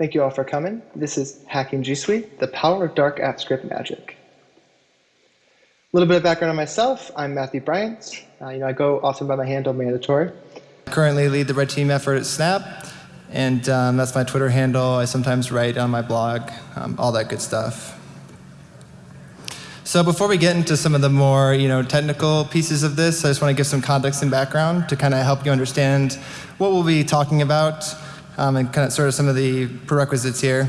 Thank you all for coming. This is Hacking G Suite, the power of dark app script magic. A little bit of background on myself. I'm Matthew Bryant. Uh, you know, I go often by my handle mandatory. I currently lead the red team effort at Snap, and um, that's my Twitter handle. I sometimes write on my blog, um, all that good stuff. So before we get into some of the more you know, technical pieces of this, I just want to give some context and background to kind of help you understand what we'll be talking about um, and kind of sort of some of the prerequisites here.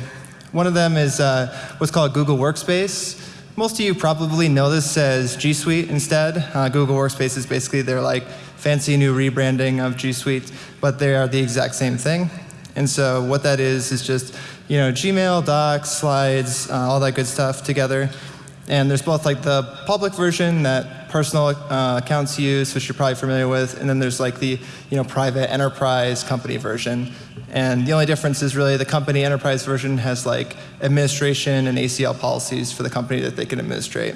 One of them is uh, what's called Google Workspace. Most of you probably know this as G Suite instead. Uh, Google Workspace is basically their like fancy new rebranding of G Suite, but they are the exact same thing. And so what that is is just you know Gmail, Docs, Slides, uh, all that good stuff together. And there's both like the public version that personal uh, accounts use, which you're probably familiar with, and then there's like the you know private enterprise company version. And the only difference is really the company enterprise version has like administration and ACL policies for the company that they can administrate.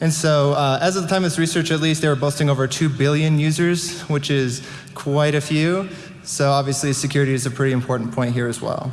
And so uh, as of the time of this research at least, they were boasting over 2 billion users, which is quite a few. So obviously security is a pretty important point here as well.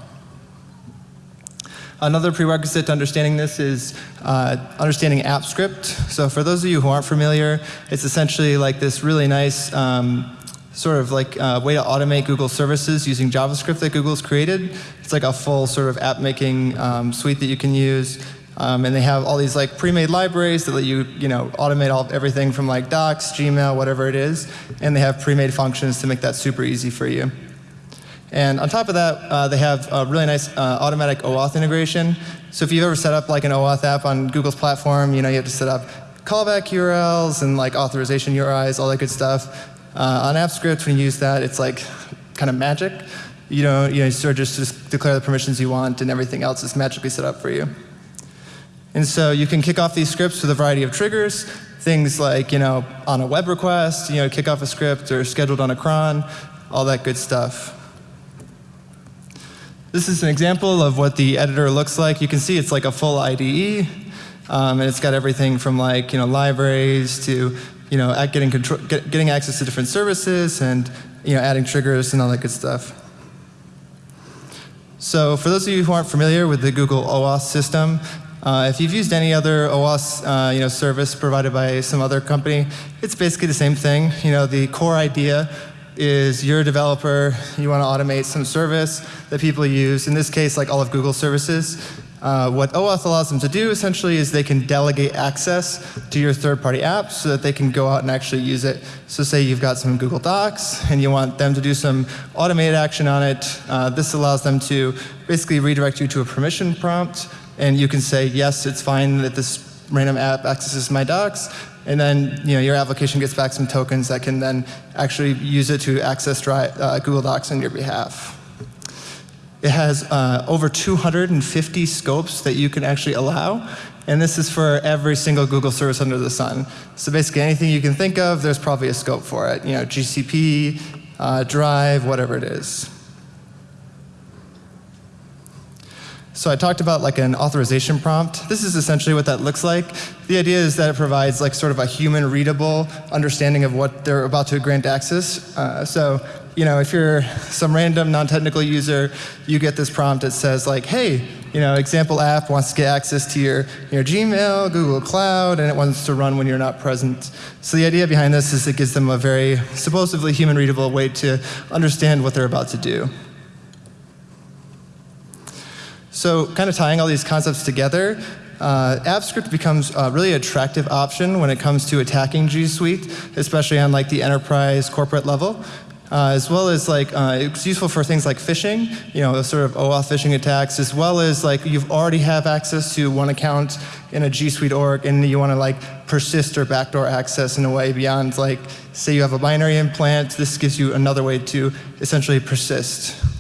Another prerequisite to understanding this is uh, understanding AppScript. So for those of you who aren't familiar, it's essentially like this really nice um, sort of like uh, way to automate Google services using JavaScript that Google's created. It's like a full sort of app making um, suite that you can use. Um, and they have all these like pre-made libraries that let you, you know, automate all everything from like Docs, Gmail, whatever it is. And they have pre-made functions to make that super easy for you. And on top of that, uh, they have a really nice uh, automatic OAuth integration. So if you've ever set up like an OAuth app on Google's platform, you know, you have to set up callback URLs and like authorization URIs, all that good stuff. Uh, on AppScript, when you use that, it's like kind of magic. You know, you know, sort of just, just declare the permissions you want and everything else is magically set up for you. And so you can kick off these scripts with a variety of triggers, things like, you know, on a web request, you know, kick off a script or scheduled on a cron, all that good stuff. This is an example of what the editor looks like. You can see it's like a full IDE, um, and it's got everything from like you know libraries to you know getting control, get, getting access to different services and you know adding triggers and all that good stuff. So for those of you who aren't familiar with the Google OAuth system, uh, if you've used any other OAuth uh, you know, service provided by some other company, it's basically the same thing. You know, the core idea is you're a developer, you want to automate some service that people use, in this case like all of Google services. Uh, what OAuth allows them to do essentially is they can delegate access to your third-party apps so that they can go out and actually use it. So say you've got some Google Docs and you want them to do some automated action on it. Uh, this allows them to basically redirect you to a permission prompt and you can say, yes, it's fine that this random app accesses my docs, and then you know, your application gets back some tokens that can then actually use it to access uh, Google Docs on your behalf. It has uh, over 250 scopes that you can actually allow. And this is for every single Google service under the sun. So basically anything you can think of, there's probably a scope for it. You know, GCP, uh, Drive, whatever it is. So I talked about like an authorization prompt. This is essentially what that looks like. The idea is that it provides like sort of a human readable understanding of what they're about to grant access. Uh, so you know, if you're some random non-technical user, you get this prompt that says like, hey, you know, example app wants to get access to your, your Gmail, Google Cloud, and it wants to run when you're not present. So the idea behind this is it gives them a very supposedly human readable way to understand what they're about to do. So kind of tying all these concepts together, uh, AppScript becomes a really attractive option when it comes to attacking G Suite, especially on like the enterprise corporate level. Uh, as well as like uh, it's useful for things like phishing, you know, sort of OAuth phishing attacks, as well as like you've already have access to one account in a G Suite org, and you want to like persist or backdoor access in a way beyond like, say you have a binary implant, this gives you another way to essentially persist.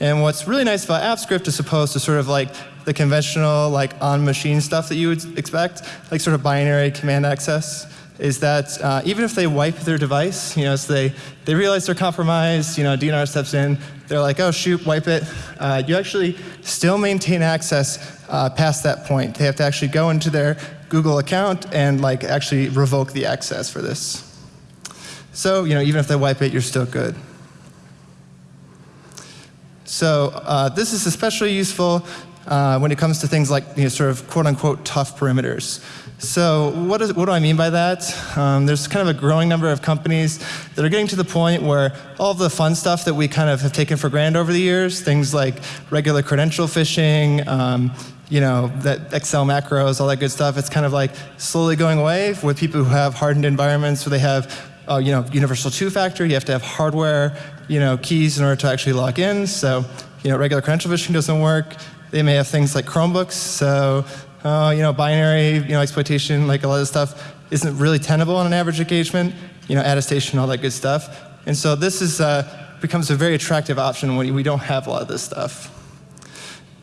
And what's really nice about AppScript as opposed to sort of like the conventional like on-machine stuff that you would expect, like sort of binary command access, is that uh, even if they wipe their device, you know, so they, they realize they're compromised, you know, DNR steps in, they're like, oh shoot, wipe it. Uh, you actually still maintain access uh, past that point. They have to actually go into their Google account and like actually revoke the access for this. So, you know, even if they wipe it, you're still good. So uh, this is especially useful uh, when it comes to things like you know, sort of quote unquote tough perimeters. So what, is, what do I mean by that? Um, there's kind of a growing number of companies that are getting to the point where all the fun stuff that we kind of have taken for granted over the years, things like regular credential phishing, um, you know, that Excel macros, all that good stuff, it's kind of like slowly going away with people who have hardened environments where they have, uh, you know, universal two-factor, you have to have hardware, you know, keys in order to actually log in. So, you know, regular credential phishing doesn't work. They may have things like Chromebooks, so uh, you know, binary, you know, exploitation, like a lot of stuff isn't really tenable on an average engagement, you know, attestation, all that good stuff. And so this is, uh, becomes a very attractive option when we don't have a lot of this stuff.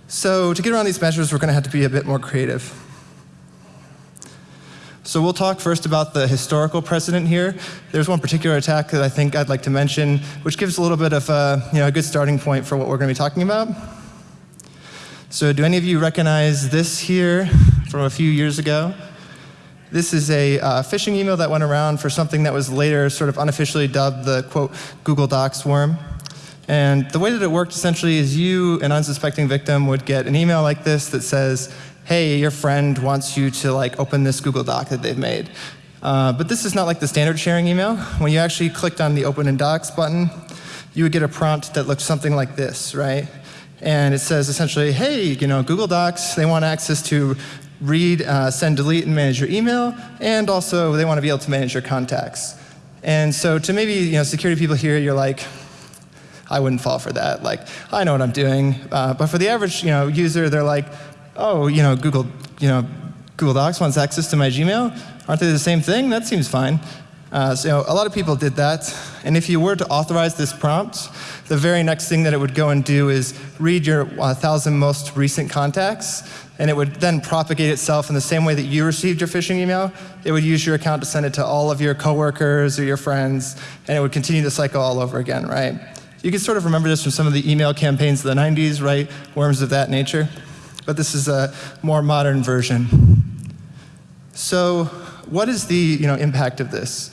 So to get around these measures, we're going to have to be a bit more creative. So we'll talk first about the historical precedent here. There's one particular attack that I think I'd like to mention, which gives a little bit of a, you know, a good starting point for what we're going to be talking about. So do any of you recognize this here from a few years ago? This is a uh, phishing email that went around for something that was later sort of unofficially dubbed the, quote, Google Docs worm. And the way that it worked essentially is you, an unsuspecting victim, would get an email like this that says, hey, your friend wants you to like open this Google Doc that they've made. Uh, but this is not like the standard sharing email. When you actually clicked on the Open in Docs button, you would get a prompt that looked something like this, right? And it says essentially, hey, you know, Google Docs, they want access to read, uh, send, delete, and manage your email, and also they want to be able to manage your contacts. And so to maybe, you know, security people here, you're like, I wouldn't fall for that. Like, I know what I'm doing. Uh, but for the average, you know, user, they're like, oh, you know, Google, you know, Google Docs wants access to my Gmail. Aren't they the same thing? That seems fine. Uh, so a lot of people did that. And if you were to authorize this prompt, the very next thing that it would go and do is read your 1,000 uh, most recent contacts, and it would then propagate itself in the same way that you received your phishing email. It would use your account to send it to all of your coworkers or your friends, and it would continue the cycle all over again, right? You can sort of remember this from some of the email campaigns of the 90s, right? Worms of that nature. But this is a more modern version. So what is the you know, impact of this?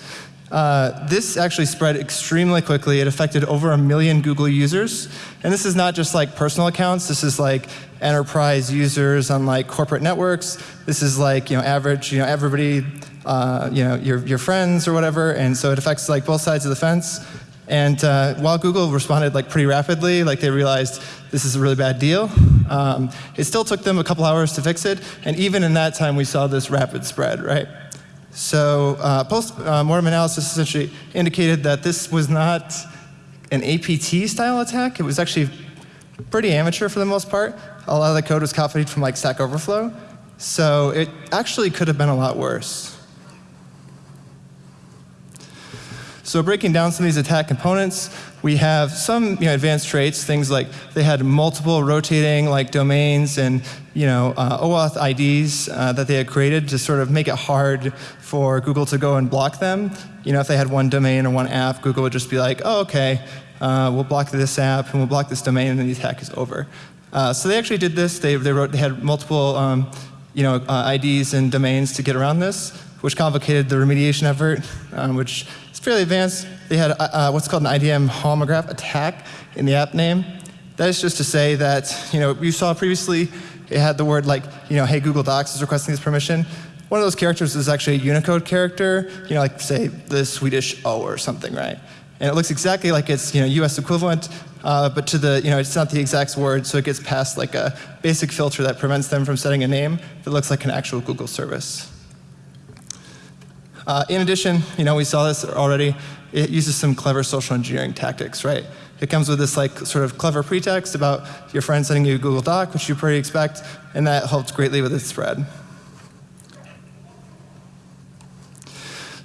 Uh, this actually spread extremely quickly. It affected over a million Google users. And this is not just like personal accounts. This is like enterprise users on like corporate networks. This is like you know average, you know everybody, uh, you know your your friends or whatever. And so it affects like both sides of the fence. And uh, while Google responded like pretty rapidly, like they realized this is a really bad deal, um, it still took them a couple hours to fix it. And even in that time, we saw this rapid spread, right? So uh, post-mortem uh, analysis essentially indicated that this was not an APT-style attack. It was actually pretty amateur for the most part. A lot of the code was copied from like Stack Overflow. So it actually could have been a lot worse. So breaking down some of these attack components, we have some you know, advanced traits, things like they had multiple rotating like domains and you know, uh, OAuth IDs uh, that they had created to sort of make it hard for Google to go and block them. You know, if they had one domain or one app, Google would just be like, oh, okay, uh, we'll block this app and we'll block this domain and then the attack is over. Uh, so they actually did this. They, they, wrote, they had multiple um, you know, uh, IDs and domains to get around this, which complicated the remediation effort, um, which fairly advanced. They had uh, uh what's called an IDM homograph attack in the app name. That is just to say that, you know, you saw previously it had the word like, you know, hey, Google Docs is requesting this permission. One of those characters is actually a Unicode character, you know, like say the Swedish O or something, right? And it looks exactly like its, you know, US equivalent, uh, but to the, you know, it's not the exact word, so it gets past like a basic filter that prevents them from setting a name that looks like an actual Google service. Uh, in addition, you know, we saw this already, it uses some clever social engineering tactics, right? It comes with this like sort of clever pretext about your friend sending you a Google Doc, which you pretty expect, and that helps greatly with its spread.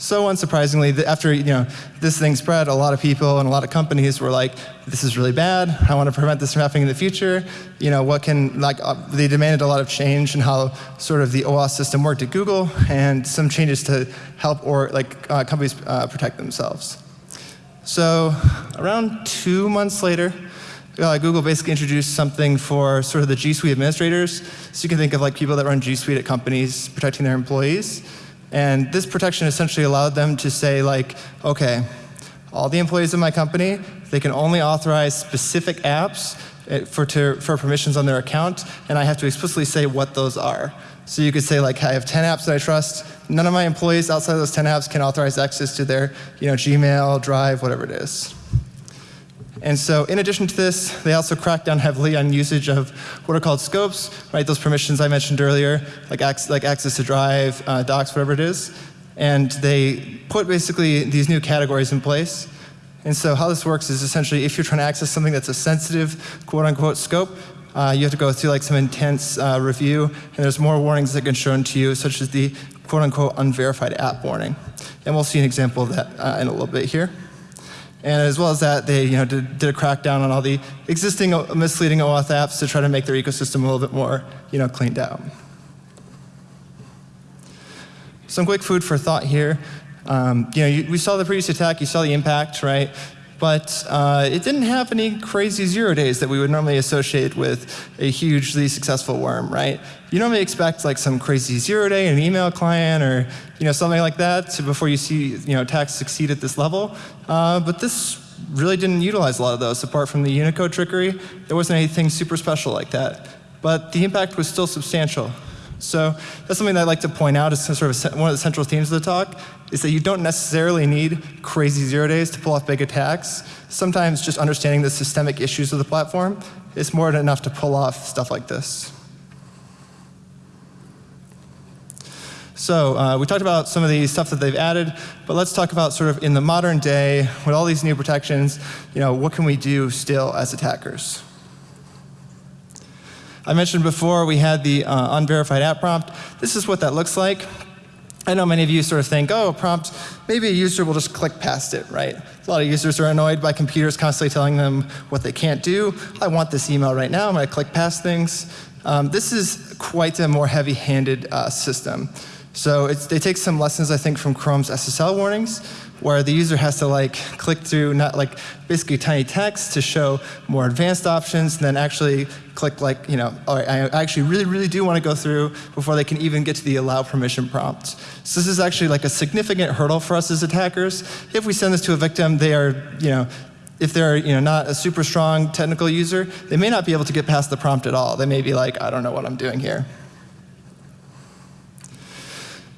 So unsurprisingly, after you know, this thing spread, a lot of people and a lot of companies were like, this is really bad. I want to prevent this from happening in the future. You know, what can, like, uh, they demanded a lot of change in how sort of the OAuth system worked at Google and some changes to help or like uh, companies uh, protect themselves. So around two months later, uh, Google basically introduced something for sort of the G Suite administrators. So you can think of like people that run G Suite at companies protecting their employees. And this protection essentially allowed them to say like, okay, all the employees of my company, they can only authorize specific apps eh, for, to, for permissions on their account, and I have to explicitly say what those are. So you could say like, I have 10 apps that I trust. None of my employees outside of those 10 apps can authorize access to their you know, Gmail, Drive, whatever it is. And so in addition to this, they also crack down heavily on usage of what are called scopes, right? Those permissions I mentioned earlier, like, ac like access to drive, uh, docs, whatever it is. And they put basically these new categories in place. And so how this works is essentially if you're trying to access something that's a sensitive quote unquote scope, uh, you have to go through like some intense uh, review, and there's more warnings that get shown to you, such as the quote unquote unverified app warning. And we'll see an example of that uh, in a little bit here. And as well as that, they you know, did, did, a crackdown on all the existing misleading OAuth apps to try to make their ecosystem a little bit more you know, cleaned out. Some quick food for thought here. Um, you know, you, we saw the previous attack, you saw the impact, right? But uh, it didn't have any crazy zero days that we would normally associate with a hugely successful worm, right? You normally expect like some crazy zero day in an email client or you know something like that before you see you know attacks succeed at this level. Uh, but this really didn't utilize a lot of those apart from the Unicode trickery. There wasn't anything super special like that. But the impact was still substantial. So that's something that I'd like to point out as sort of one of the central themes of the talk, is that you don't necessarily need crazy zero days to pull off big attacks. Sometimes just understanding the systemic issues of the platform is more than enough to pull off stuff like this. So uh, we talked about some of the stuff that they've added, but let's talk about sort of in the modern day, with all these new protections, you know, what can we do still as attackers? I mentioned before we had the uh, unverified app prompt. This is what that looks like. I know many of you sort of think, oh, prompt, maybe a user will just click past it, right? A lot of users are annoyed by computers constantly telling them what they can't do. I want this email right now, I'm going to click past things. Um, this is quite a more heavy-handed uh, system. So they take some lessons, I think, from Chrome's SSL warnings, where the user has to like click through not like basically tiny text to show more advanced options, and then actually click like, you know, I actually really, really do want to go through before they can even get to the allow permission prompt. So this is actually like a significant hurdle for us as attackers. If we send this to a victim, they are, you know, if they're you know, not a super strong technical user, they may not be able to get past the prompt at all. They may be like, I don't know what I'm doing here.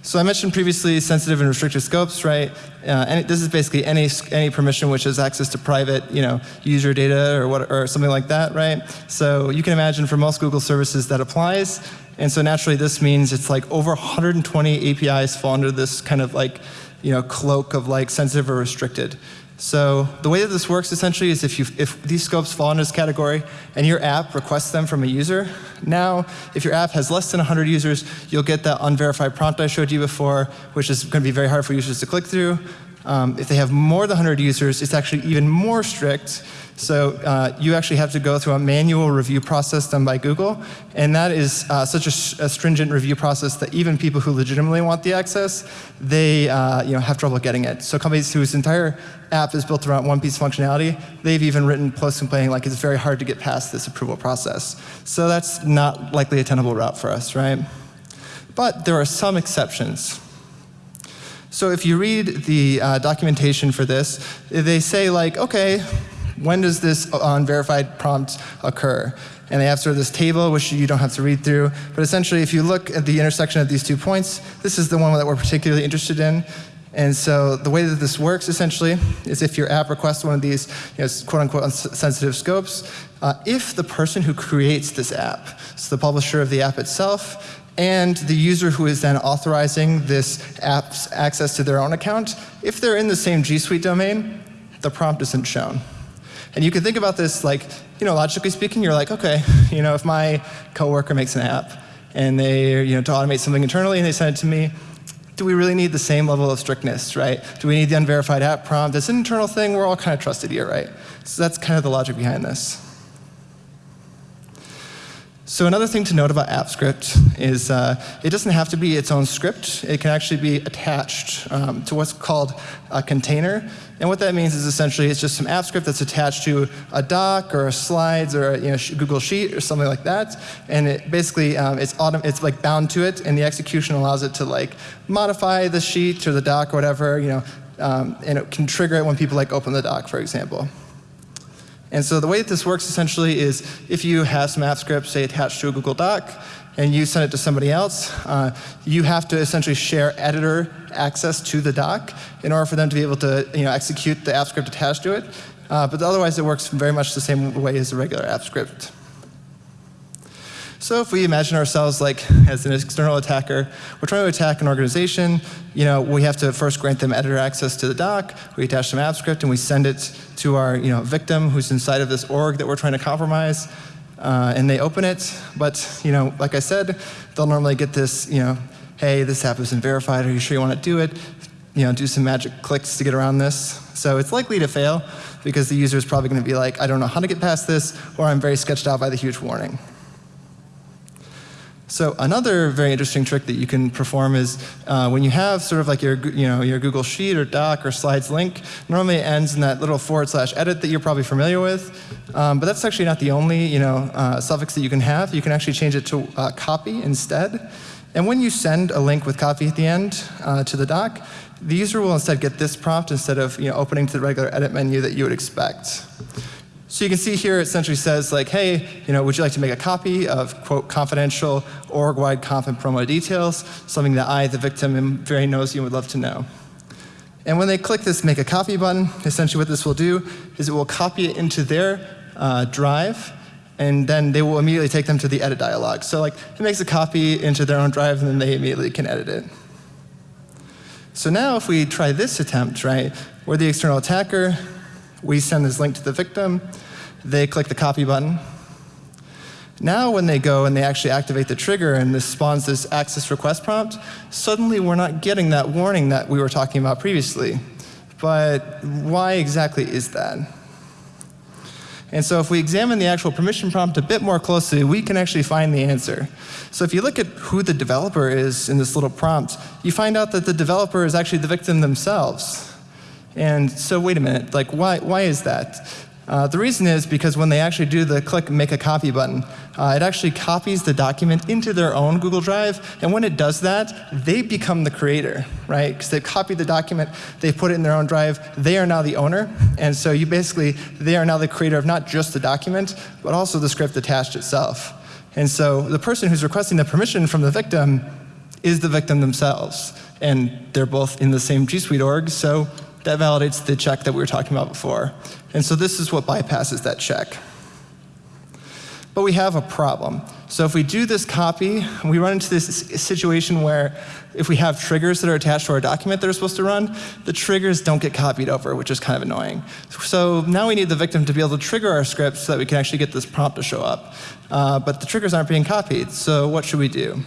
So I mentioned previously sensitive and restricted scopes, right? Uh, and this is basically any any permission which has access to private, you know, user data or what or something like that, right? So you can imagine for most Google services that applies. And so naturally this means it's like over 120 APIs fall under this kind of like, you know, cloak of like sensitive or restricted. So the way that this works essentially is if, if these scopes fall into this category and your app requests them from a user, now if your app has less than 100 users, you'll get that unverified prompt I showed you before, which is going to be very hard for users to click through. Um, if they have more than 100 users, it's actually even more strict. So uh, you actually have to go through a manual review process done by Google. And that is uh, such a, a, stringent review process that even people who legitimately want the access, they uh, you know, have trouble getting it. So companies whose entire app is built around one piece of functionality, they've even written posts complaining like it's very hard to get past this approval process. So that's not likely a tenable route for us, right? But there are some exceptions. So if you read the uh, documentation for this, they say like, okay, when does this unverified prompt occur? And they have sort of this table, which you don't have to read through. But essentially, if you look at the intersection of these two points, this is the one that we're particularly interested in. And so the way that this works, essentially, is if your app requests one of these you know, quote-unquote sensitive scopes, uh, if the person who creates this app, so the publisher of the app itself, and the user who is then authorizing this app's access to their own account, if they're in the same G Suite domain, the prompt isn't shown. And you can think about this like, you know, logically speaking, you're like, okay, you know, if my coworker makes an app and they, you know, to automate something internally and they send it to me, do we really need the same level of strictness, right? Do we need the unverified app prompt? It's an internal thing. We're all kind of trusted here, right? So that's kind of the logic behind this. So another thing to note about AppScript is uh, it doesn't have to be its own script. It can actually be attached um, to what's called a container. And what that means is essentially it's just some AppScript that's attached to a doc or a slides or a you know, Google Sheet or something like that. And it basically um, it's, it's like bound to it, and the execution allows it to like modify the sheet or the doc or whatever, you know, um, and it can trigger it when people like open the doc, for example. And so the way that this works essentially is if you have some app script, say attached to a Google Doc, and you send it to somebody else, uh, you have to essentially share editor access to the doc in order for them to be able to you know, execute the app script attached to it. Uh, but otherwise, it works very much the same way as a regular app script. So if we imagine ourselves like as an external attacker, we're trying to attack an organization, you know, we have to first grant them editor access to the doc, we attach some app script, and we send it to our you know, victim who's inside of this org that we're trying to compromise. Uh, and they open it, but you know, like I said, they'll normally get this, you know, hey, this app isn't verified, are you sure you want to do it? You know, do some magic clicks to get around this. So it's likely to fail because the user is probably going to be like, I don't know how to get past this, or I'm very sketched out by the huge warning. So another very interesting trick that you can perform is uh, when you have sort of like your, you know, your Google Sheet or Doc or Slides link, normally ends in that little forward slash edit that you're probably familiar with. Um, but that's actually not the only you know, uh, suffix that you can have. You can actually change it to uh, copy instead. And when you send a link with copy at the end uh, to the doc, the user will instead get this prompt instead of you know, opening to the regular edit menu that you would expect. So you can see here it essentially says like, hey, you know, would you like to make a copy of, quote, confidential org-wide conf and promo details, something that I, the victim, am very nosy and would love to know. And when they click this make a copy button, essentially what this will do is it will copy it into their uh, drive, and then they will immediately take them to the edit dialog. So like, it makes a copy into their own drive, and then they immediately can edit it. So now if we try this attempt, right, we're the external attacker, we send this link to the victim. They click the copy button. Now when they go and they actually activate the trigger and this spawns this access request prompt, suddenly we're not getting that warning that we were talking about previously. But why exactly is that? And so if we examine the actual permission prompt a bit more closely, we can actually find the answer. So if you look at who the developer is in this little prompt, you find out that the developer is actually the victim themselves. And so wait a minute, like why, why is that? Uh, the reason is because when they actually do the click make a copy button, uh, it actually copies the document into their own Google Drive. And when it does that, they become the creator, right? Because they've copied the document, they put it in their own drive, they are now the owner. And so you basically, they are now the creator of not just the document, but also the script attached itself. And so the person who's requesting the permission from the victim is the victim themselves. And they're both in the same G Suite org, so that validates the check that we were talking about before. And so this is what bypasses that check. But we have a problem. So if we do this copy, we run into this situation where if we have triggers that are attached to our document that are supposed to run, the triggers don't get copied over, which is kind of annoying. So now we need the victim to be able to trigger our script so that we can actually get this prompt to show up. Uh, but the triggers aren't being copied, so what should we do?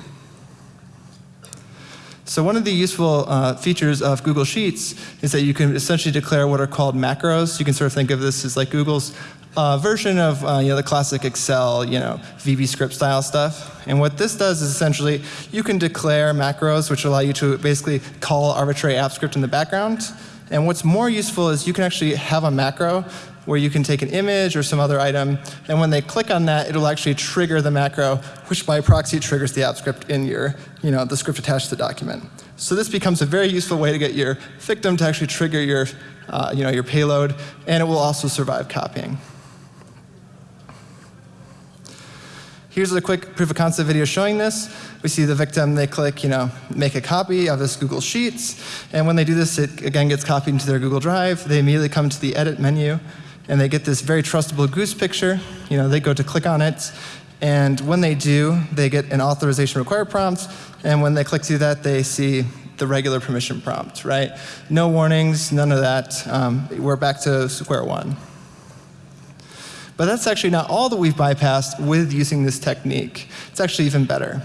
So one of the useful uh, features of Google Sheets is that you can essentially declare what are called macros. You can sort of think of this as like Google's uh, version of uh, you know, the classic Excel, you know, VB script style stuff. And what this does is essentially you can declare macros which allow you to basically call arbitrary app script in the background. And what's more useful is you can actually have a macro where you can take an image or some other item, and when they click on that, it'll actually trigger the macro, which by proxy triggers the app script in your, you know, the script attached to the document. So this becomes a very useful way to get your victim to actually trigger your, uh, you know, your payload, and it will also survive copying. Here's a quick proof of concept video showing this. We see the victim, they click, you know, make a copy of this Google Sheets. And when they do this, it again gets copied into their Google Drive. They immediately come to the edit menu and they get this very trustable goose picture. You know, they go to click on it, and when they do, they get an authorization required prompt, and when they click through that, they see the regular permission prompt, right? No warnings, none of that. Um, we're back to square one. But that's actually not all that we've bypassed with using this technique. It's actually even better.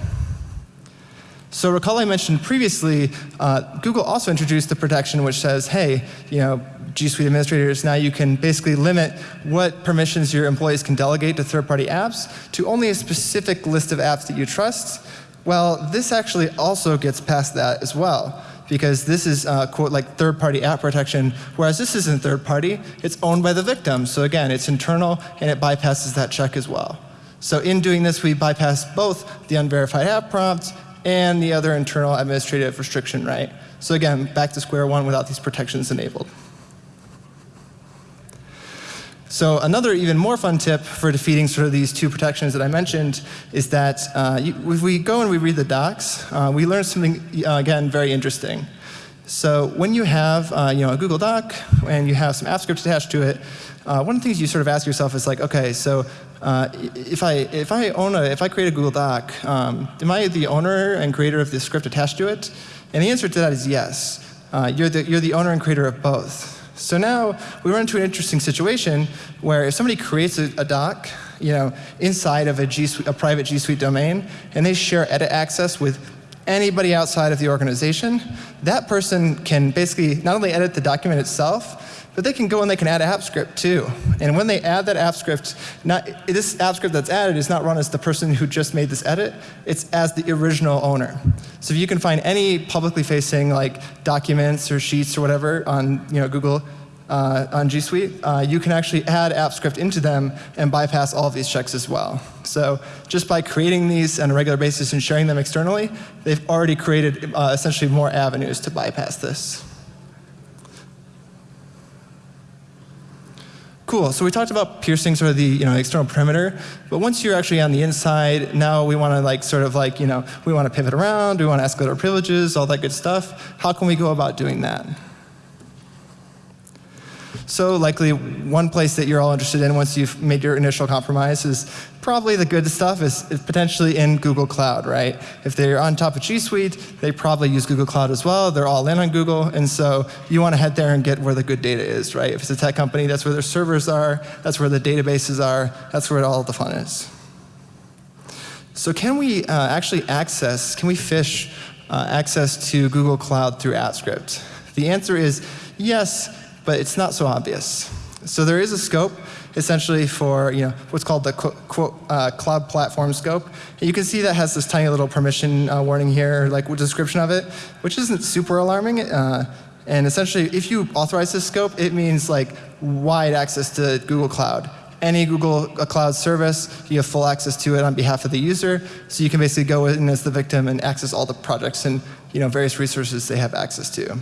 So recall I mentioned previously, uh, Google also introduced the protection which says, hey, you know, G Suite administrators, now you can basically limit what permissions your employees can delegate to third-party apps to only a specific list of apps that you trust. Well, this actually also gets past that as well because this is uh, quote like third-party app protection, whereas this isn't third-party, it's owned by the victim. So again, it's internal and it bypasses that check as well. So in doing this, we bypass both the unverified app prompt and the other internal administrative restriction, right? So again, back to square one without these protections enabled. So another even more fun tip for defeating sort of these two protections that I mentioned is that uh, if we go and we read the docs, uh, we learn something, uh, again, very interesting. So when you have uh, you know, a Google Doc and you have some app script attached to it, uh, one of the things you sort of ask yourself is like, okay, so uh, if I if I own a if I create a Google Doc, um, am I the owner and creator of the script attached to it? And the answer to that is yes. you're the you're the owner and creator of both. So now we run into an interesting situation where if somebody creates a, a doc, you know, inside of a, G Suite, a private G Suite domain, and they share edit access with anybody outside of the organization, that person can basically not only edit the document itself, but they can go and they can add app script too. And when they add that app script, not, this app script that's added is not run as the person who just made this edit, it's as the original owner. So if you can find any publicly facing like documents or sheets or whatever on you know, Google, uh, on G Suite, uh, you can actually add app script into them and bypass all of these checks as well. So just by creating these on a regular basis and sharing them externally, they've already created uh, essentially more avenues to bypass this. Cool, so we talked about piercing sort of the you know, external perimeter, but once you're actually on the inside, now we want to like sort of like, you know, we want to pivot around, we want to escalate our privileges, all that good stuff. How can we go about doing that? So likely one place that you're all interested in once you've made your initial compromise is probably the good stuff is, is potentially in Google Cloud, right? If they're on top of G Suite, they probably use Google Cloud as well. They're all in on Google, and so you want to head there and get where the good data is, right? If it's a tech company, that's where their servers are, that's where the databases are, that's where all the fun is. So can we uh, actually access, can we fish uh, access to Google Cloud through AppScript? The answer is yes, but it's not so obvious. So there is a scope essentially for you know, what's called the quote, uh, cloud platform scope. And you can see that has this tiny little permission uh, warning here, like description of it, which isn't super alarming. Uh, and essentially, if you authorize this scope, it means like wide access to Google Cloud. Any Google Cloud service, you have full access to it on behalf of the user. So you can basically go in as the victim and access all the projects and you know, various resources they have access to.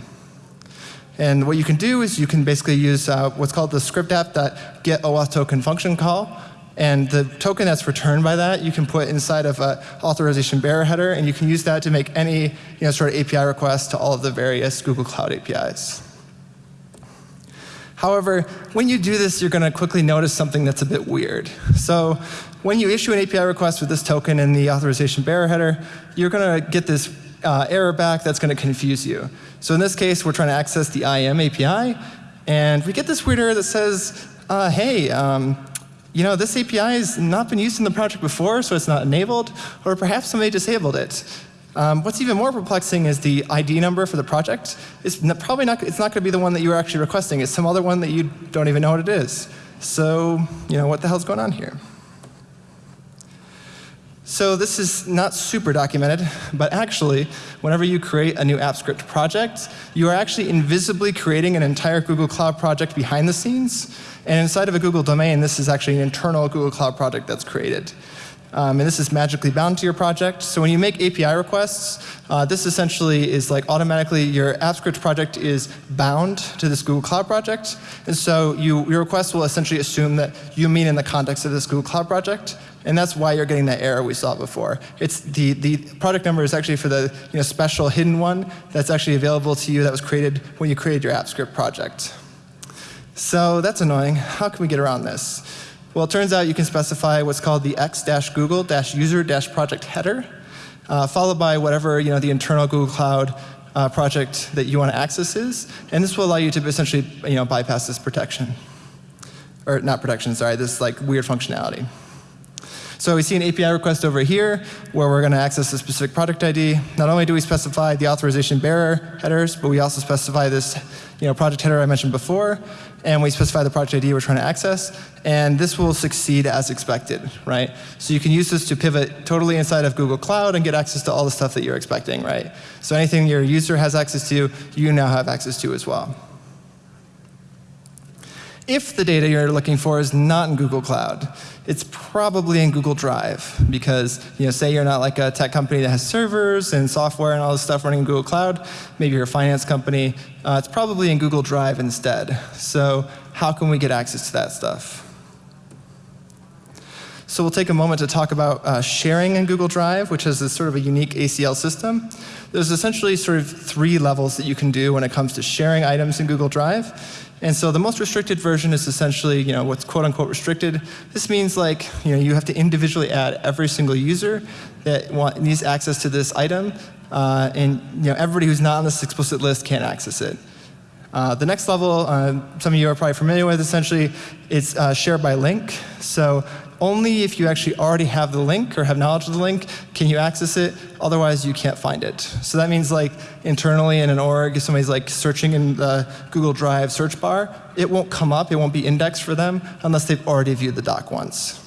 And what you can do is you can basically use uh, what's called the script app that get OAuth token function call. And the token that's returned by that, you can put inside of an authorization bearer header, and you can use that to make any you know, sort of API request to all of the various Google Cloud APIs. However, when you do this, you're going to quickly notice something that's a bit weird. So when you issue an API request with this token in the authorization bearer header, you're going to get this uh, error back that's going to confuse you. So in this case, we're trying to access the IAM API, and we get this weird error that says, uh, hey, um, you know, this API has not been used in the project before, so it's not enabled, or perhaps somebody disabled it. Um, what's even more perplexing is the ID number for the project. It's probably not, it's not going to be the one that you were actually requesting. It's some other one that you don't even know what it is. So, you know, what the hell's going on here? So this is not super documented, but actually, whenever you create a new AppScript project, you are actually invisibly creating an entire Google Cloud project behind the scenes. And inside of a Google domain, this is actually an internal Google Cloud project that's created. Um, and this is magically bound to your project. So when you make API requests, uh, this essentially is like automatically your AppScript project is bound to this Google Cloud project. And so you, your request will essentially assume that you mean in the context of this Google Cloud project. And that's why you're getting that error we saw before. It's the, the product number is actually for the you know, special hidden one that's actually available to you that was created when you created your AppScript project. So that's annoying. How can we get around this? Well, it turns out you can specify what's called the x-google-user-project header, uh, followed by whatever you know, the internal Google Cloud uh, project that you want to access is. And this will allow you to essentially you know, bypass this protection. Or not protection, sorry, this like weird functionality. So we see an API request over here where we're going to access a specific product ID. Not only do we specify the authorization bearer headers, but we also specify this you know, project header I mentioned before, and we specify the project ID we're trying to access, and this will succeed as expected, right? So you can use this to pivot totally inside of Google Cloud and get access to all the stuff that you're expecting, right? So anything your user has access to, you now have access to as well if the data you're looking for is not in Google Cloud, it's probably in Google Drive because, you know, say you're not like a tech company that has servers and software and all this stuff running in Google Cloud. Maybe you're a finance company. Uh, it's probably in Google Drive instead. So how can we get access to that stuff? So we'll take a moment to talk about uh, sharing in Google Drive, which is a sort of a unique ACL system. There's essentially sort of three levels that you can do when it comes to sharing items in Google Drive. And so the most restricted version is essentially, you know, what's quote unquote restricted. This means like, you know, you have to individually add every single user that want, needs access to this item, uh, and you know, everybody who's not on this explicit list can't access it. Uh, the next level, uh, some of you are probably familiar with, essentially, it's uh, shared by link. So only if you actually already have the link or have knowledge of the link can you access it. Otherwise, you can't find it. So that means like internally in an org, if somebody's like searching in the Google Drive search bar, it won't come up, it won't be indexed for them unless they've already viewed the doc once.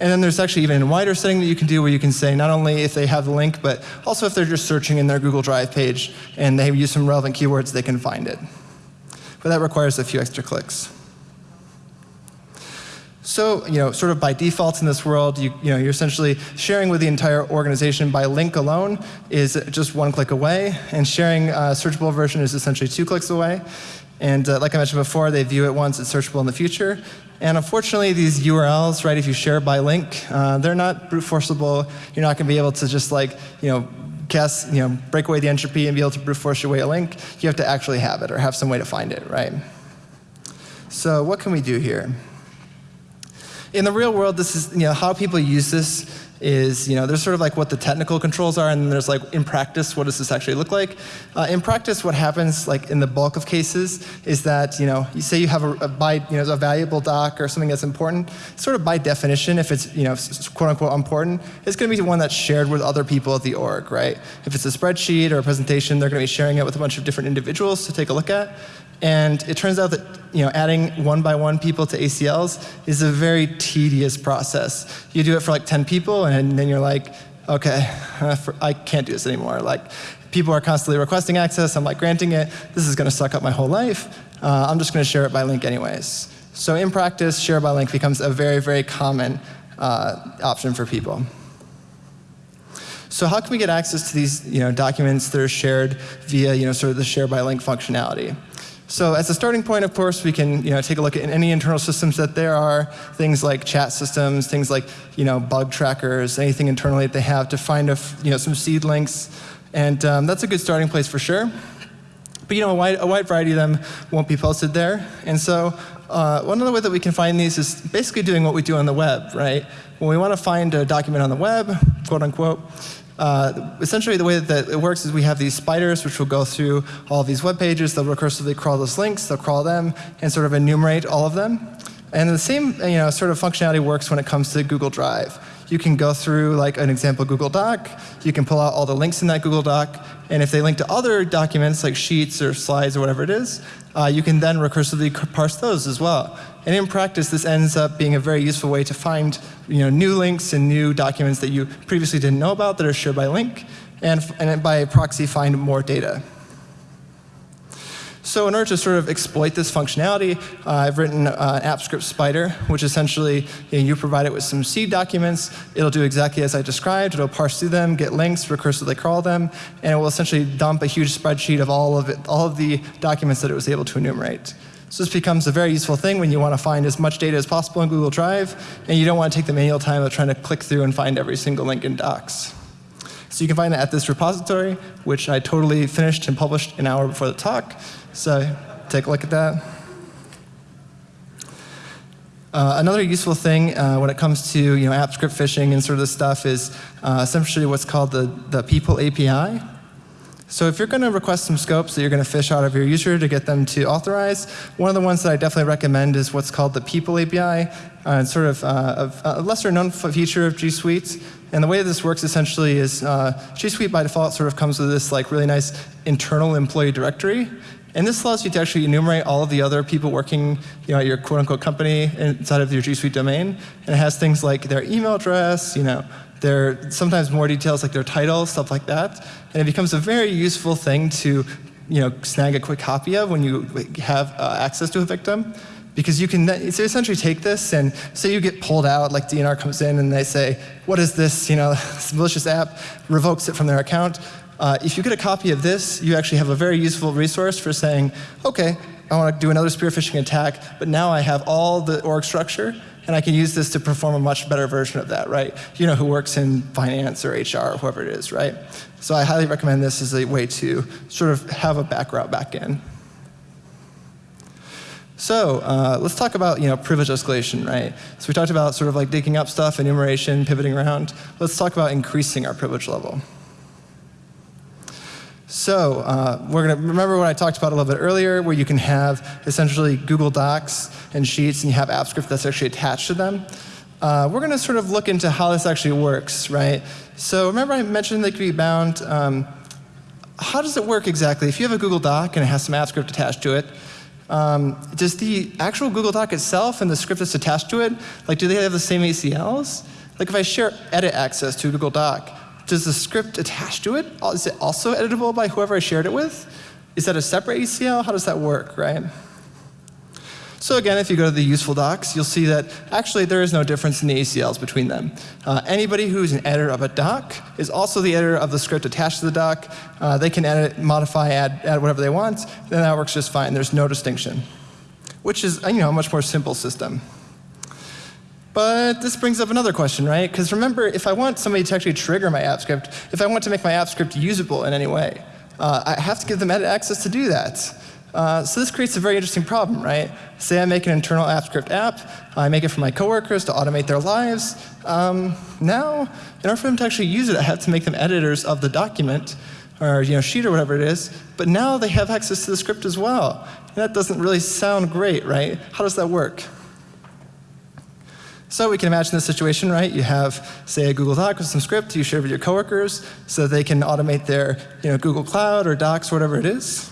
And then there's actually even a wider setting that you can do where you can say not only if they have the link, but also if they're just searching in their Google Drive page and they use some relevant keywords, they can find it. But that requires a few extra clicks. So, you know, sort of by default in this world, you, you know, you're essentially sharing with the entire organization by link alone is just one click away, and sharing a searchable version is essentially two clicks away. And uh, like I mentioned before, they view it once, it's searchable in the future. And unfortunately, these URLs, right, if you share by link, uh, they're not brute forceable. You're not going to be able to just like, you know, cast, you know, break away the entropy and be able to brute force your way a link. You have to actually have it or have some way to find it, right? So what can we do here? In the real world, this is, you know, how people use this is, you know, there's sort of like what the technical controls are, and then there's like in practice, what does this actually look like? Uh, in practice, what happens, like in the bulk of cases, is that, you know, you say you have a, a by, you know, a valuable doc or something that's important, sort of by definition, if it's, you know, quote unquote important, it's going to be one that's shared with other people at the org, right? If it's a spreadsheet or a presentation, they're going to be sharing it with a bunch of different individuals to take a look at. And it turns out that you know, adding one by one people to ACLs is a very tedious process. You do it for like 10 people, and then you're like, okay, I can't do this anymore. Like, people are constantly requesting access. I'm like granting it. This is going to suck up my whole life. Uh, I'm just going to share it by link anyways. So in practice, share by link becomes a very, very common uh, option for people. So how can we get access to these you know, documents that are shared via you know, sort of the share by link functionality? So as a starting point, of course, we can you know, take a look at any internal systems that there are, things like chat systems, things like you know, bug trackers, anything internally that they have to find you know, some seed links. And um, that's a good starting place for sure. But you know, a wide, a wide variety of them won't be posted there. And so uh, one other way that we can find these is basically doing what we do on the web, right? When we want to find a document on the web, quote unquote, uh, essentially, the way that it works is we have these spiders which will go through all these web pages. They'll recursively crawl those links, they'll crawl them, and sort of enumerate all of them. And the same you know, sort of functionality works when it comes to Google Drive. You can go through like an example Google Doc, you can pull out all the links in that Google Doc, and if they link to other documents like Sheets or Slides or whatever it is, uh, you can then recursively parse those as well. And in practice, this ends up being a very useful way to find you know, new links and new documents that you previously didn't know about that are shared by link, and, and by proxy find more data. So in order to sort of exploit this functionality, uh, I've written uh, an AppScript spider, which essentially you, know, you, provide it with some seed documents. It'll do exactly as I described. It'll parse through them, get links, recursively crawl them, and it will essentially dump a huge spreadsheet of all of it, all of the documents that it was able to enumerate. So this becomes a very useful thing when you want to find as much data as possible in Google Drive, and you don't want to take the manual time of trying to click through and find every single link in Docs. So you can find it at this repository, which I totally finished and published an hour before the talk. So take a look at that. Uh, another useful thing uh, when it comes to you know, app script fishing and sort of this stuff is uh, essentially what's called the, the people API. So if you're going to request some scopes that you're going to fish out of your user to get them to authorize, one of the ones that I definitely recommend is what's called the People API. Uh, it's sort of uh, a lesser known feature of G Suite. And the way this works essentially is uh, G Suite by default sort of comes with this like really nice internal employee directory. And this allows you to actually enumerate all of the other people working you know, at your quote unquote company inside of your G Suite domain. And it has things like their email address, you know, there sometimes more details like their title, stuff like that. And it becomes a very useful thing to you know, snag a quick copy of when you have uh, access to a victim. Because you can so essentially take this and say you get pulled out, like DNR comes in and they say, what is this, you know, this malicious app, revokes it from their account. Uh, if you get a copy of this, you actually have a very useful resource for saying, okay, I want to do another spear phishing attack, but now I have all the org structure, and I can use this to perform a much better version of that, right? You know who works in finance or HR or whoever it is, right? So I highly recommend this as a way to sort of have a back route back in. So uh, let's talk about you know privilege escalation, right? So we talked about sort of like digging up stuff, enumeration, pivoting around. Let's talk about increasing our privilege level. So uh, we're going to remember what I talked about a little bit earlier, where you can have essentially Google Docs and Sheets, and you have AppScript that's actually attached to them. Uh, we're going to sort of look into how this actually works, right? So remember I mentioned they could be bound. Um, how does it work exactly? If you have a Google Doc and it has some AppScript attached to it, um, does the actual Google Doc itself and the script that's attached to it, like do they have the same ACLs? Like if I share edit access to a Google Doc, does the script attached to it, is it also editable by whoever I shared it with? Is that a separate ACL? How does that work, right? So again, if you go to the useful docs, you'll see that actually there is no difference in the ACLs between them. Uh, anybody who's an editor of a doc is also the editor of the script attached to the doc. Uh, they can edit, modify, add, add whatever they want, and that works just fine. There's no distinction, which is you know, a much more simple system. But this brings up another question, right? Because remember, if I want somebody to actually trigger my app script, if I want to make my app script usable in any way, uh, I have to give them edit access to do that. Uh, so this creates a very interesting problem, right? Say I make an internal app script app, I make it for my coworkers to automate their lives. Um, now, in order for them to actually use it, I have to make them editors of the document or you know, sheet or whatever it is, but now they have access to the script as well. And that doesn't really sound great, right? How does that work? So we can imagine this situation, right? You have, say, a Google Doc with some script you share with your coworkers so they can automate their you know, Google Cloud or Docs, whatever it is.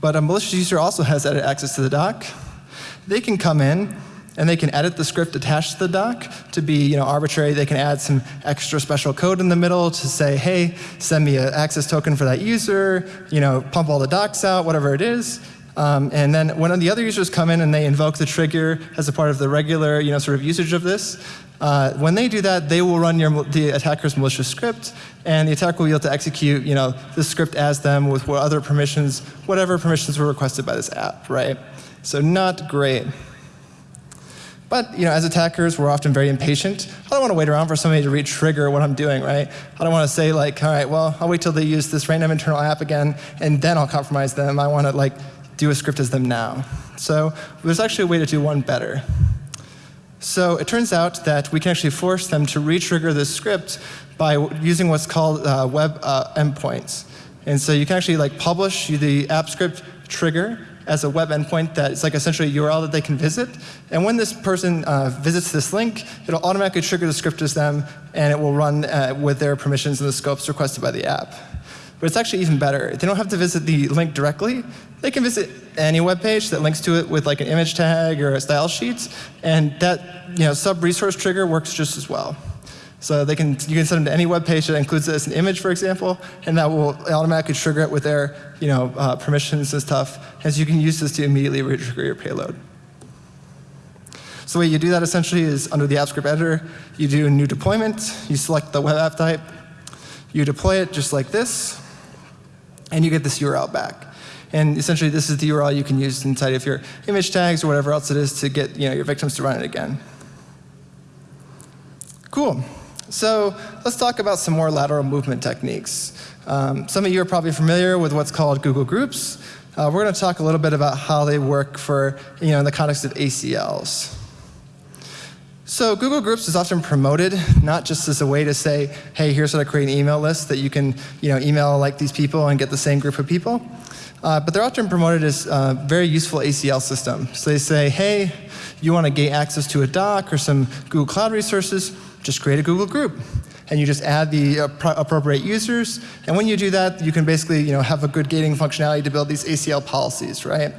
But a malicious user also has edit access to the doc. They can come in and they can edit the script attached to the doc to be you know, arbitrary. They can add some extra special code in the middle to say, hey, send me an access token for that user, you know, pump all the docs out, whatever it is. Um, and then when the other users come in and they invoke the trigger as a part of the regular you know, sort of usage of this, uh, when they do that, they will run your, the attacker's malicious script, and the attacker will be able to execute you know, the script as them with what other permissions, whatever permissions were requested by this app, right? So not great. But you know, as attackers, we're often very impatient. I don't want to wait around for somebody to re-trigger what I'm doing, right? I don't want to say like, all right, well, I'll wait till they use this random internal app again, and then I'll compromise them. I want to like do a script as them now. So there's actually a way to do one better. So it turns out that we can actually force them to re-trigger this script by using what's called uh, web uh, endpoints. And so you can actually like publish the app script trigger as a web endpoint that is like essentially a URL that they can visit. And when this person uh, visits this link, it'll automatically trigger the script as them, and it will run uh, with their permissions and the scopes requested by the app. But it's actually even better. They don't have to visit the link directly. They can visit any web page that links to it with like an image tag or a style sheet, and that you know, sub-resource trigger works just as well. So they can, you can send them to any web page that includes it as an image, for example, and that will automatically trigger it with their you know, uh, permissions and stuff, as you can use this to immediately re-trigger your payload. So the way you do that essentially is under the AppScript editor, you do a new deployment, you select the web app type, you deploy it just like this, and you get this URL back. And essentially, this is the URL you can use inside of your image tags or whatever else it is to get you know, your victims to run it again. Cool. So let's talk about some more lateral movement techniques. Um, some of you are probably familiar with what's called Google Groups. Uh, we're going to talk a little bit about how they work for, you know, in the context of ACLs. So Google Groups is often promoted not just as a way to say, hey, here's how to create an email list that you can you know, email like these people and get the same group of people. Uh, but they're often promoted as a very useful ACL system. So they say, hey, you want to gate access to a doc or some Google Cloud resources, just create a Google group. And you just add the appropriate users. And when you do that, you can basically you know, have a good gating functionality to build these ACL policies, right?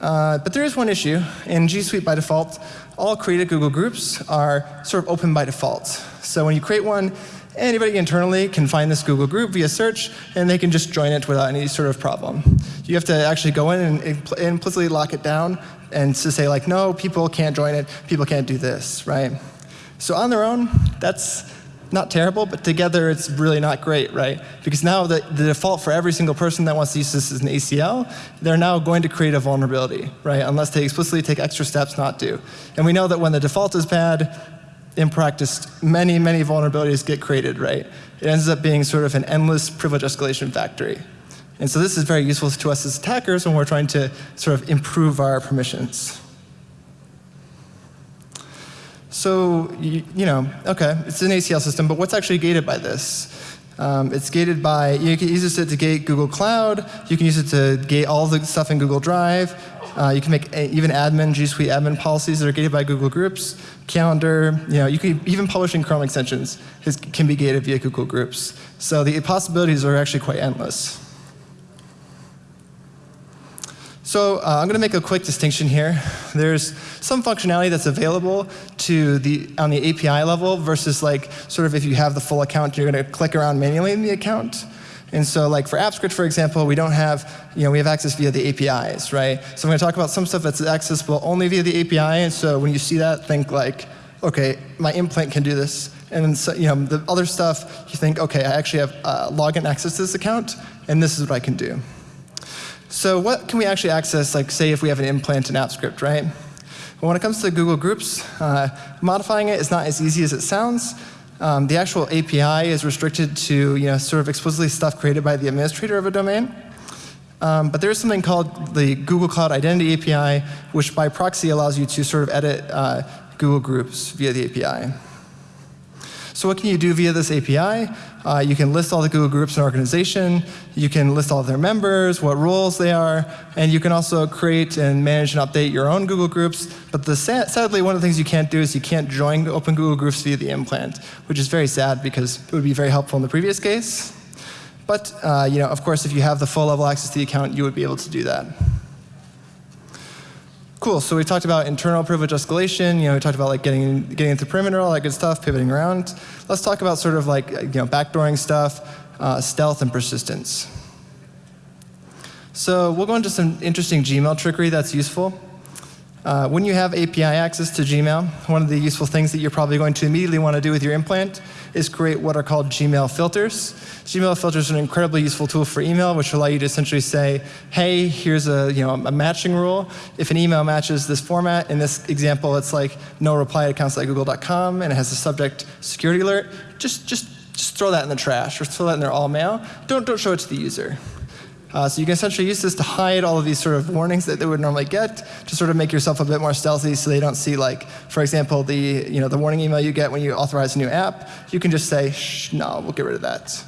Uh, but there is one issue. In G Suite by default, all created Google Groups are sort of open by default. So when you create one, anybody internally can find this Google group via search, and they can just join it without any sort of problem. You have to actually go in and impl implicitly lock it down and to say like, no, people can't join it, people can't do this, right? So on their own, that's not terrible, but together it's really not great, right? Because now the, the default for every single person that wants to use this is an ACL, they're now going to create a vulnerability, right? Unless they explicitly take extra steps not to. And we know that when the default is bad, in practice, many, many vulnerabilities get created, right? It ends up being sort of an endless privilege escalation factory. And so this is very useful to us as attackers when we're trying to sort of improve our permissions. So, you, know, okay, it's an ACL system, but what's actually gated by this? Um, it's gated by, you can use it to gate Google Cloud, you can use it to gate all the stuff in Google Drive, uh, you can make a, even admin, G Suite admin policies that are gated by Google Groups, Calendar, you know, you can even publishing Chrome extensions is, can be gated via Google Groups. So the possibilities are actually quite endless. So uh, I'm going to make a quick distinction here. There's some functionality that's available to the, on the API level versus like sort of if you have the full account, you're going to click around manually in the account. And so like for AppScript, for example, we don't have, you know, we have access via the APIs, right? So I'm going to talk about some stuff that's accessible only via the API. And so when you see that, think like, OK, my implant can do this. And then so, you know, the other stuff, you think, OK, I actually have uh, login access to this account, and this is what I can do. So what can we actually access, like say if we have an implant in AppScript, right? Well, when it comes to Google Groups, uh, modifying it is not as easy as it sounds. Um, the actual API is restricted to you know, sort of explicitly stuff created by the administrator of a domain. Um, but there is something called the Google Cloud Identity API, which by proxy allows you to sort of edit uh, Google Groups via the API. So what can you do via this API? Uh, you can list all the Google groups in an organization. You can list all of their members, what roles they are, and you can also create and manage and update your own Google groups. But the sadly, one of the things you can't do is you can't join open Google groups via the implant, which is very sad because it would be very helpful in the previous case. But uh, you know, of course, if you have the full level access to the account, you would be able to do that. Cool, so we talked about internal privilege escalation, you know, we talked about like getting, getting into perimeter, all that good stuff, pivoting around. Let's talk about sort of like, you know, backdooring stuff, uh, stealth and persistence. So we'll go into some interesting Gmail trickery that's useful. Uh, when you have API access to Gmail, one of the useful things that you're probably going to immediately want to do with your implant is create what are called Gmail filters. Gmail filters are an incredibly useful tool for email, which allow you to essentially say, hey, here's a, you know, a matching rule. If an email matches this format, in this example, it's like no reply at accounts google.com, and it has a subject security alert, just, just, just throw that in the trash or throw that in their all mail. Don't, don't show it to the user. Uh, so you can essentially use this to hide all of these sort of warnings that they would normally get to sort of make yourself a bit more stealthy so they don't see like, for example, the, you know, the warning email you get when you authorize a new app. You can just say, shh, no, we'll get rid of that.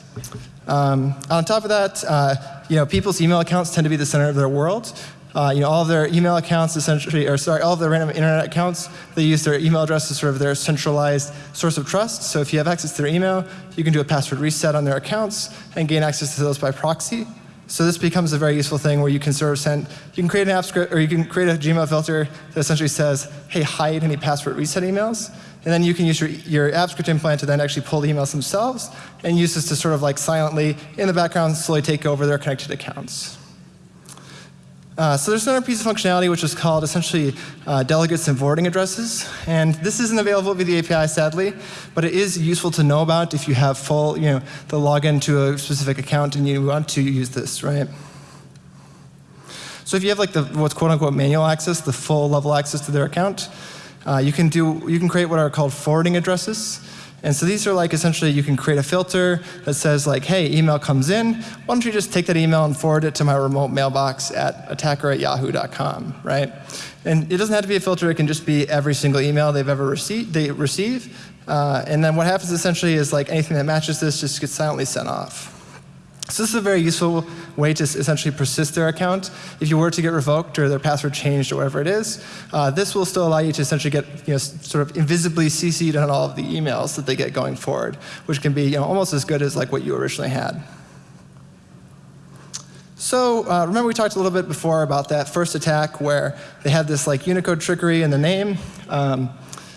Um, on top of that, uh, you know, people's email accounts tend to be the center of their world. Uh, you know, all of their email accounts essentially, or sorry, all of their random internet accounts, they use their email address as sort of their centralized source of trust. So if you have access to their email, you can do a password reset on their accounts and gain access to those by proxy. So this becomes a very useful thing where you can sort of send, you can create an app script, or you can create a Gmail filter that essentially says, hey, hide any password reset emails. And then you can use your, your app script implant to then actually pull the emails themselves and use this to sort of like silently, in the background, slowly take over their connected accounts. Uh, so there's another piece of functionality which is called essentially uh, delegates and forwarding addresses. And this isn't available via the API, sadly, but it is useful to know about if you have full, you know, the login to a specific account and you want to use this, right? So if you have like the what's quote unquote manual access, the full level access to their account, uh, you can do you can create what are called forwarding addresses. And so these are like essentially you can create a filter that says like, hey, email comes in. Why don't you just take that email and forward it to my remote mailbox at attacker at yahoo.com, right? And it doesn't have to be a filter. It can just be every single email they've ever received, they receive. Uh, and then what happens essentially is like anything that matches this just gets silently sent off. So this is a very useful way to essentially persist their account. If you were to get revoked or their password changed or whatever it is, uh, this will still allow you to essentially get you know, sort of invisibly CC'd on all of the emails that they get going forward, which can be you know, almost as good as like what you originally had. So uh, remember we talked a little bit before about that first attack where they had this like Unicode trickery in the name. Um,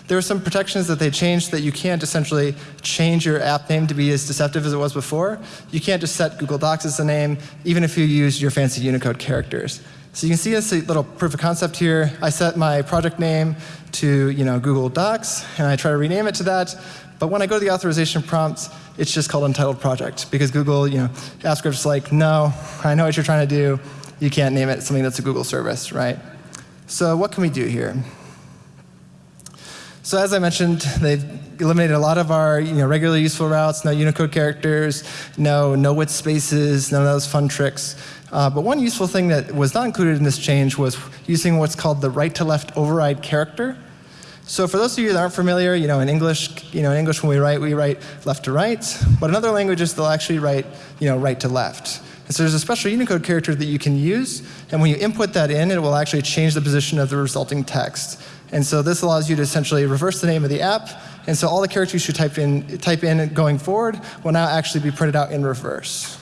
there were some protections that they changed that you can't essentially change your app name to be as deceptive as it was before. You can't just set Google Docs as the name, even if you use your fancy Unicode characters. So you can see this little proof of concept here. I set my project name to you know, Google Docs, and I try to rename it to that. But when I go to the authorization prompts, it's just called untitled project because Google, you know, JavaScript's like, no, I know what you're trying to do. You can't name it something that's a Google service, right? So what can we do here? So as I mentioned, they've eliminated a lot of our you know, regularly useful routes, no Unicode characters, no no width spaces, none of those fun tricks. Uh, but one useful thing that was not included in this change was using what's called the right to left override character. So for those of you that aren't familiar, you know, in English, you know, in English when we write, we write left to right. But in other languages, they'll actually write, you know, right to left. And so there's a special Unicode character that you can use, and when you input that in, it will actually change the position of the resulting text. And so this allows you to essentially reverse the name of the app, and so all the characters you type in, type in going forward will now actually be printed out in reverse.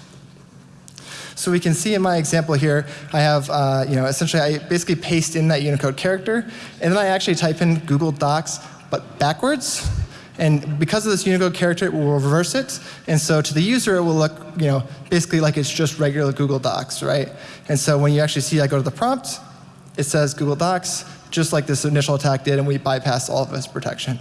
So we can see in my example here, I have, uh, you know, essentially I basically paste in that Unicode character, and then I actually type in Google Docs, but backwards. And because of this Unicode character, it will reverse it. And so to the user, it will look, you know, basically like it's just regular Google Docs, right? And so when you actually see I go to the prompt, it says Google Docs, just like this initial attack did, and we bypass all of this protection.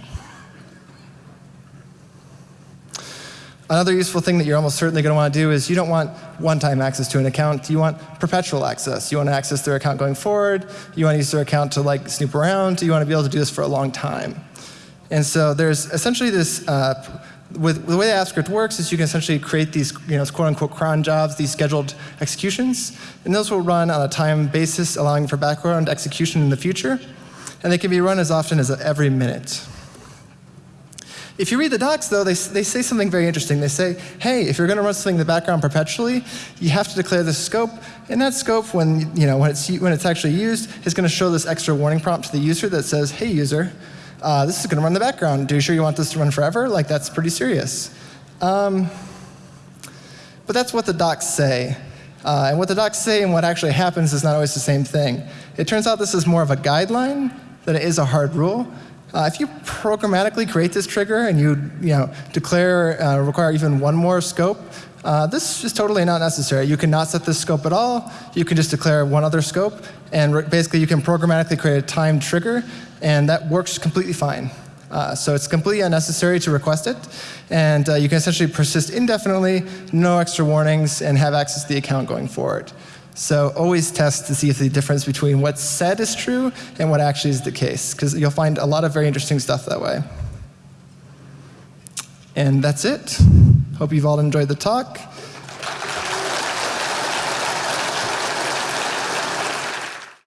Another useful thing that you're almost certainly going to want to do is you don't want one-time access to an account. You want perpetual access. You want to access their account going forward. You want to use their account to like snoop around. You want to be able to do this for a long time. And so there's essentially this, uh, with, the way the AppScript works is you can essentially create these, you know, quote unquote cron jobs, these scheduled executions, and those will run on a time basis, allowing for background execution in the future. And they can be run as often as every minute. If you read the docs, though, they, they say something very interesting. They say, hey, if you're going to run something in the background perpetually, you have to declare the scope. And that scope, when, you know, when, it's, when it's actually used, is going to show this extra warning prompt to the user that says, hey, user, uh, this is going to run in the background. Do you sure you want this to run forever? Like, that's pretty serious. Um, but that's what the docs say. Uh, and what the docs say and what actually happens is not always the same thing. It turns out this is more of a guideline than it is a hard rule. Uh, if you programmatically create this trigger and you, you know, declare, uh, require even one more scope, uh, this is totally not necessary. You can not set this scope at all. You can just declare one other scope, and basically you can programmatically create a timed trigger, and that works completely fine. Uh, so it's completely unnecessary to request it, and uh, you can essentially persist indefinitely, no extra warnings, and have access to the account going forward. So always test to see if the difference between what's said is true and what actually is the case, because you'll find a lot of very interesting stuff that way. And that's it. Hope you've all enjoyed the talk.